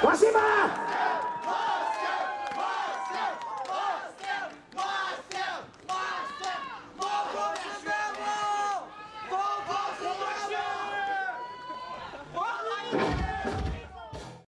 Спасибо!